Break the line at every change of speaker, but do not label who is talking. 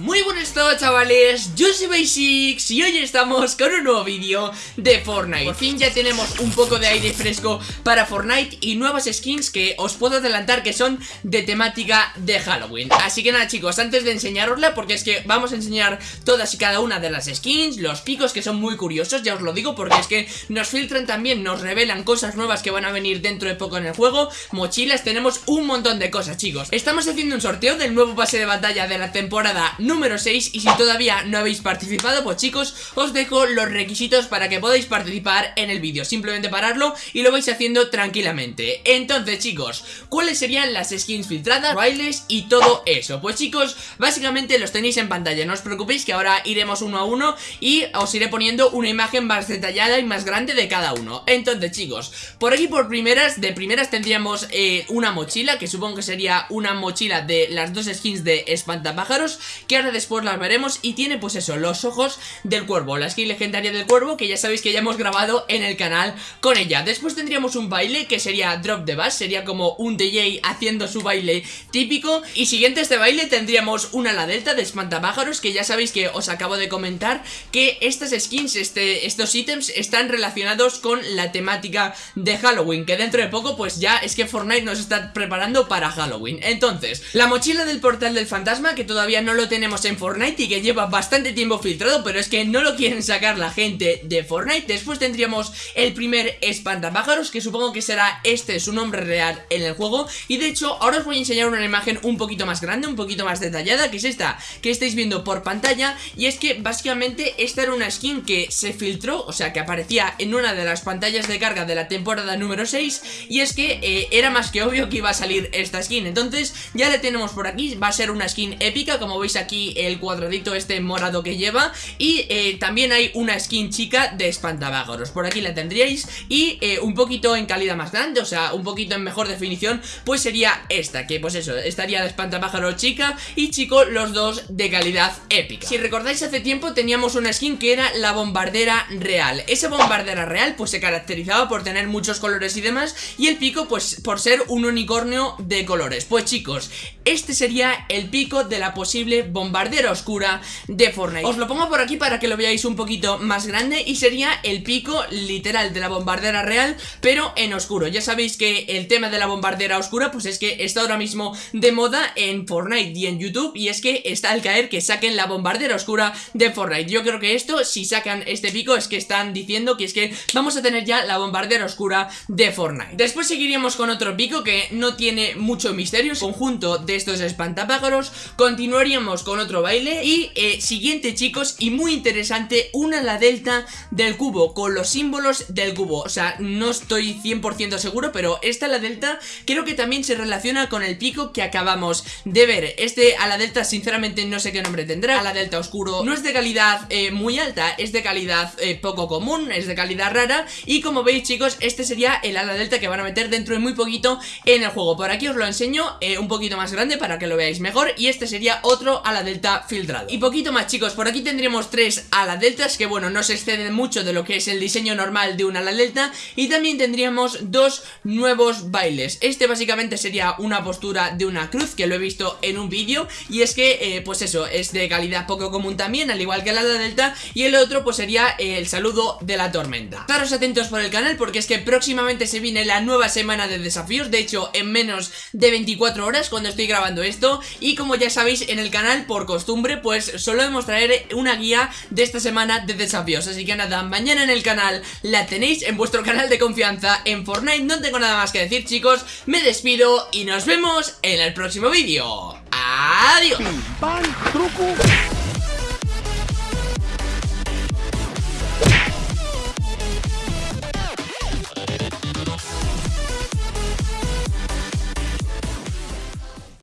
Muy buenas todos chavales, yo soy Basics y hoy estamos con un nuevo vídeo de Fortnite. Por fin ya tenemos un poco de aire fresco para Fortnite y nuevas skins que os puedo adelantar que son de temática de Halloween. Así que nada chicos, antes de enseñarosla, porque es que vamos a enseñar todas y cada una de las skins Los picos que son muy curiosos, ya os lo digo, porque es que nos filtran también, nos revelan cosas nuevas que van a venir dentro de poco en el juego. Mochilas, tenemos un montón de cosas chicos. Estamos haciendo un sorteo del nuevo pase de batalla de la temporada número 6 Y si todavía no habéis participado, pues chicos, os dejo los requisitos para que podáis participar en el vídeo. Simplemente pararlo y lo vais haciendo tranquilamente. Entonces chicos, ¿cuáles serían las skins filtradas, bailes y todo eso? Pues chicos, básicamente los tenéis en pantalla. No os preocupéis que ahora iremos uno a uno y os iré poniendo una imagen más detallada y más grande de cada uno. Entonces chicos, por aquí por primeras, de primeras tendríamos eh, una mochila Que supongo que sería una mochila de las dos skins de espantapájaros Que después las veremos y tiene pues eso, los ojos del cuervo La skin legendaria del cuervo que ya sabéis que ya hemos grabado en el canal con ella. Después tendríamos un baile que sería Drop the Bass Sería como un DJ haciendo su baile típico. Y siguiente a este baile tendríamos una ala delta de espantapájaros Que ya sabéis que os acabo de comentar que estas skins, este, estos ítems están relacionados con la temática de Halloween Que dentro de poco pues ya es que Fortnite nos está preparando para Halloween. Entonces, la mochila del portal del fantasma que todavía no lo tenemos en Fortnite y que lleva bastante tiempo filtrado Pero es que no lo quieren sacar la gente de Fortnite. Después tendríamos el primer espantapájaros Que supongo que será este su nombre real en el juego. Y de hecho ahora os voy a enseñar una imagen un poquito más grande Un poquito más detallada Que es esta que estáis viendo por pantalla. Y es que básicamente esta era una skin que se filtró O sea que aparecía en una de las pantallas de carga de la temporada número 6 Y es que eh, era más que obvio que iba a salir esta skin. Entonces ya la tenemos por aquí. Va a ser una skin épica Como veis aquí el cuadradito este morado que lleva. Y eh, también hay una skin chica de espantapájaros. Por aquí la tendríais. Y eh, un poquito en calidad más grande O sea, un poquito en mejor definición Pues sería esta, que pues eso Estaría de espantapájaro chica y chico Los dos de calidad épica. Si recordáis hace tiempo teníamos una skin que era la bombardera real. Esa bombardera real pues se caracterizaba por tener muchos colores y demás Y el pico pues por ser un unicornio de colores. Pues chicos, este sería el pico de la posible bombardera oscura de Fortnite. Os lo pongo por aquí para que lo veáis un poquito más grande Y sería el pico literal de la bombardera real Pero en oscuro. Ya sabéis que el tema de la bombardera oscura Pues es que está ahora mismo de moda en Fortnite y en YouTube Y es que está al caer que saquen la bombardera oscura de Fortnite. Yo creo que esto, si sacan este pico Es que están diciendo que es que vamos a tener ya la bombardera oscura de Fortnite. Después seguiríamos con otro pico que no tiene mucho misterio. Conjunto de estos espantapájaros. Continuaríamos con otro baile. Y eh, siguiente chicos y muy interesante Una la delta del cubo Con los símbolos del cubo. O sea, no estoy 100% seguro Pero esta la delta creo que también se relaciona Con el pico que acabamos de ver. Este a la delta sinceramente no sé qué nombre tendrá. A la delta oscuro no es de calidad eh, muy alta Es de calidad eh, poco común Es de calidad rara. Y como veis chicos este sería el ala delta que van a meter dentro de muy poquito en el juego. Por aquí os lo enseño un poquito más grande para que lo veáis mejor. Y este sería otro ala delta filtrado. Y poquito más chicos, por aquí tendríamos tres ala deltas Que bueno, no se exceden mucho de lo que es el diseño normal de un ala delta. Y también tendríamos dos nuevos bailes. Este básicamente sería una postura de una cruz que lo he visto en un vídeo. Y es que, eh, pues eso, es de calidad poco común también, al igual que el ala delta. Y el otro pues sería el saludo de la tormenta. Estaros atentos por el canal porque es que próximamente se viene la nueva semana de desafíos. De hecho, en menos de 24 horas cuando estoy grabando esto. Y como ya sabéis, en el canal, por costumbre, pues solemos traer una guía de esta semana de desafíos. Así que nada, mañana en el canal la tenéis en vuestro canal de confianza en Fortnite. No tengo nada más que decir chicos, me despido y nos vemos en el próximo vídeo. ¡Adiós!